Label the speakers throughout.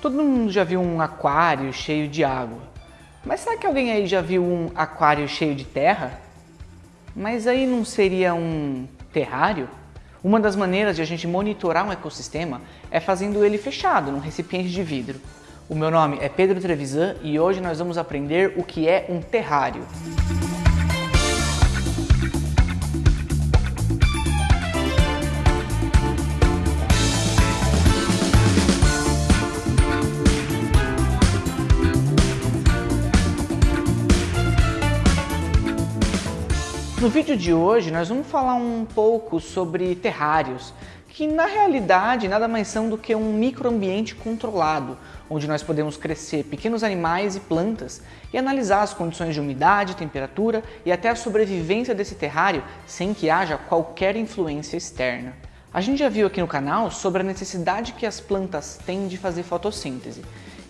Speaker 1: Todo mundo já viu um aquário cheio de água. Mas será que alguém aí já viu um aquário cheio de terra? Mas aí não seria um terrário? Uma das maneiras de a gente monitorar um ecossistema é fazendo ele fechado, num recipiente de vidro. O meu nome é Pedro Trevisan e hoje nós vamos aprender o que é um terrário. No vídeo de hoje nós vamos falar um pouco sobre terrários, que na realidade nada mais são do que um microambiente controlado, onde nós podemos crescer pequenos animais e plantas e analisar as condições de umidade, temperatura e até a sobrevivência desse terrário sem que haja qualquer influência externa. A gente já viu aqui no canal sobre a necessidade que as plantas têm de fazer fotossíntese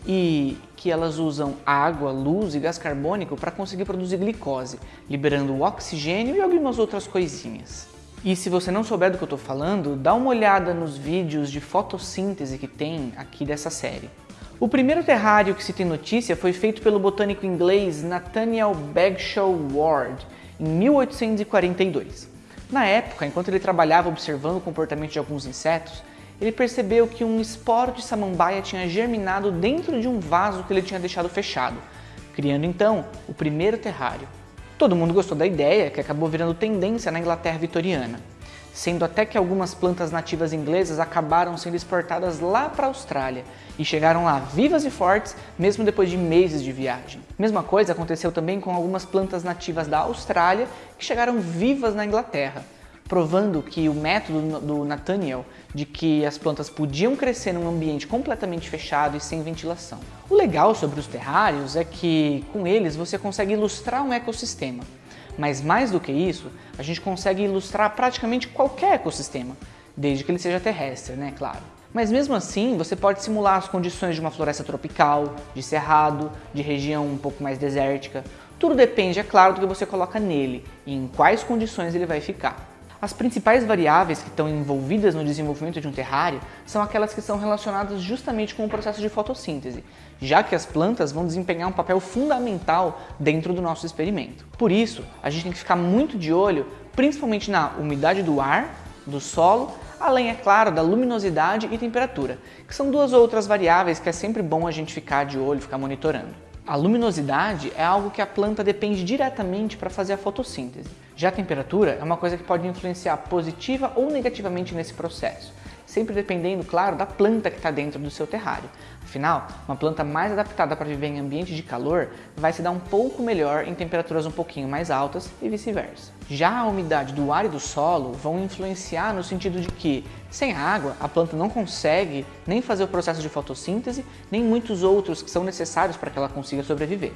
Speaker 1: e que elas usam água, luz e gás carbônico para conseguir produzir glicose, liberando oxigênio e algumas outras coisinhas. E se você não souber do que eu estou falando, dá uma olhada nos vídeos de fotossíntese que tem aqui dessa série. O primeiro terrário que se tem notícia foi feito pelo botânico inglês Nathaniel Bagshaw Ward em 1842. Na época, enquanto ele trabalhava observando o comportamento de alguns insetos, ele percebeu que um esporo de samambaia tinha germinado dentro de um vaso que ele tinha deixado fechado, criando então o primeiro terrário. Todo mundo gostou da ideia, que acabou virando tendência na Inglaterra vitoriana, sendo até que algumas plantas nativas inglesas acabaram sendo exportadas lá para a Austrália e chegaram lá vivas e fortes mesmo depois de meses de viagem. Mesma coisa aconteceu também com algumas plantas nativas da Austrália que chegaram vivas na Inglaterra, provando que o método do Nathaniel de que as plantas podiam crescer num ambiente completamente fechado e sem ventilação. O legal sobre os terrários é que com eles você consegue ilustrar um ecossistema, mas mais do que isso, a gente consegue ilustrar praticamente qualquer ecossistema, desde que ele seja terrestre, né, claro. Mas mesmo assim, você pode simular as condições de uma floresta tropical, de cerrado, de região um pouco mais desértica. Tudo depende, é claro, do que você coloca nele e em quais condições ele vai ficar. As principais variáveis que estão envolvidas no desenvolvimento de um terrário são aquelas que são relacionadas justamente com o processo de fotossíntese, já que as plantas vão desempenhar um papel fundamental dentro do nosso experimento. Por isso, a gente tem que ficar muito de olho, principalmente na umidade do ar, do solo, além, é claro, da luminosidade e temperatura, que são duas outras variáveis que é sempre bom a gente ficar de olho, ficar monitorando. A luminosidade é algo que a planta depende diretamente para fazer a fotossíntese. Já a temperatura é uma coisa que pode influenciar positiva ou negativamente nesse processo, sempre dependendo, claro, da planta que está dentro do seu terrário. Afinal, uma planta mais adaptada para viver em ambiente de calor vai se dar um pouco melhor em temperaturas um pouquinho mais altas e vice-versa. Já a umidade do ar e do solo vão influenciar no sentido de que, sem água, a planta não consegue nem fazer o processo de fotossíntese, nem muitos outros que são necessários para que ela consiga sobreviver.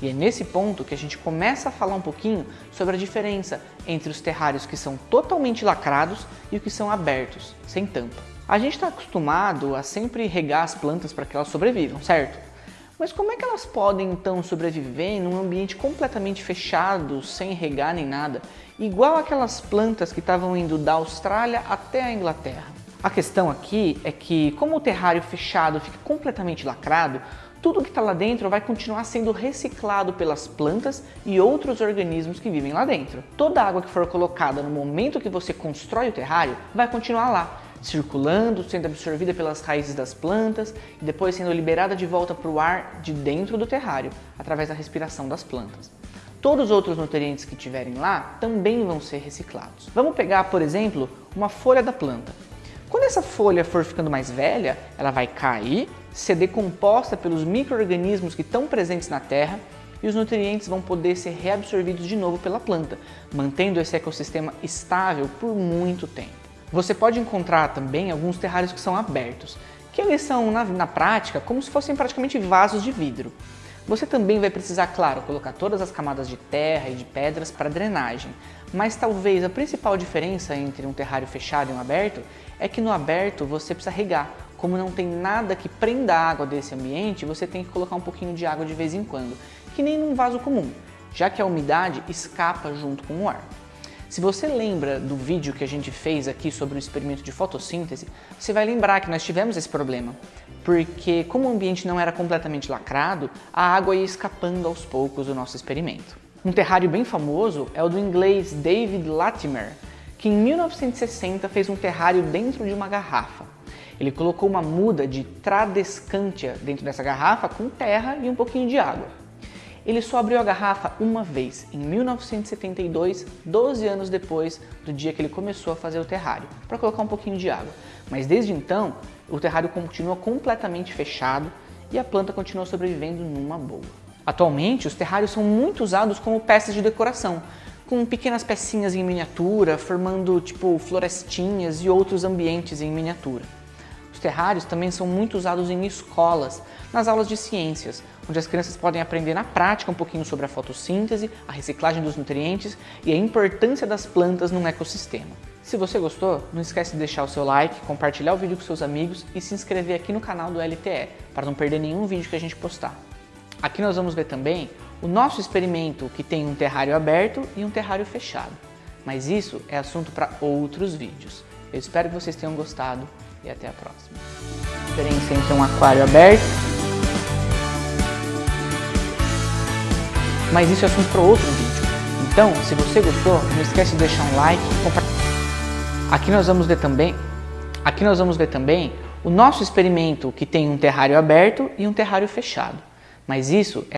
Speaker 1: E é nesse ponto que a gente começa a falar um pouquinho sobre a diferença entre os terrários que são totalmente lacrados e os que são abertos, sem tampa. A gente está acostumado a sempre regar as plantas para que elas sobrevivam, certo? Mas como é que elas podem então sobreviver em um ambiente completamente fechado, sem regar nem nada, igual aquelas plantas que estavam indo da Austrália até a Inglaterra? A questão aqui é que, como o terrário fechado fica completamente lacrado, tudo que está lá dentro vai continuar sendo reciclado pelas plantas e outros organismos que vivem lá dentro. Toda a água que for colocada no momento que você constrói o terrário vai continuar lá, circulando, sendo absorvida pelas raízes das plantas e depois sendo liberada de volta para o ar de dentro do terrário, através da respiração das plantas. Todos os outros nutrientes que tiverem lá também vão ser reciclados. Vamos pegar, por exemplo, uma folha da planta. Quando essa folha for ficando mais velha, ela vai cair, ser decomposta pelos micro-organismos que estão presentes na terra e os nutrientes vão poder ser reabsorvidos de novo pela planta, mantendo esse ecossistema estável por muito tempo. Você pode encontrar também alguns terrários que são abertos, que eles são, na, na prática, como se fossem praticamente vasos de vidro. Você também vai precisar, claro, colocar todas as camadas de terra e de pedras para drenagem, mas talvez a principal diferença entre um terrário fechado e um aberto é que no aberto você precisa regar. Como não tem nada que prenda a água desse ambiente, você tem que colocar um pouquinho de água de vez em quando, que nem num vaso comum, já que a umidade escapa junto com o ar. Se você lembra do vídeo que a gente fez aqui sobre o experimento de fotossíntese, você vai lembrar que nós tivemos esse problema, porque como o ambiente não era completamente lacrado, a água ia escapando aos poucos do nosso experimento. Um terrário bem famoso é o do inglês David Latimer, que em 1960 fez um terrário dentro de uma garrafa. Ele colocou uma muda de tradescantia dentro dessa garrafa com terra e um pouquinho de água. Ele só abriu a garrafa uma vez, em 1972, 12 anos depois do dia que ele começou a fazer o terrário, para colocar um pouquinho de água. Mas desde então, o terrário continua completamente fechado e a planta continua sobrevivendo numa boa. Atualmente, os terrários são muito usados como peças de decoração, com pequenas pecinhas em miniatura, formando tipo florestinhas e outros ambientes em miniatura. Os terrários também são muito usados em escolas, nas aulas de ciências, onde as crianças podem aprender na prática um pouquinho sobre a fotossíntese, a reciclagem dos nutrientes e a importância das plantas num ecossistema. Se você gostou, não esquece de deixar o seu like, compartilhar o vídeo com seus amigos e se inscrever aqui no canal do LTE, para não perder nenhum vídeo que a gente postar. Aqui nós vamos ver também o nosso experimento que tem um terrário aberto e um terrário fechado. Mas isso é assunto para outros vídeos. Eu espero que vocês tenham gostado e até a próxima. A diferença entre um aquário aberto, mas isso é assunto para outro vídeo. Então, se você gostou, não esquece de deixar um like e compartilhar. Aqui nós vamos ver também, aqui nós vamos ver também o nosso experimento que tem um terrário aberto e um terrário fechado. Mas isso é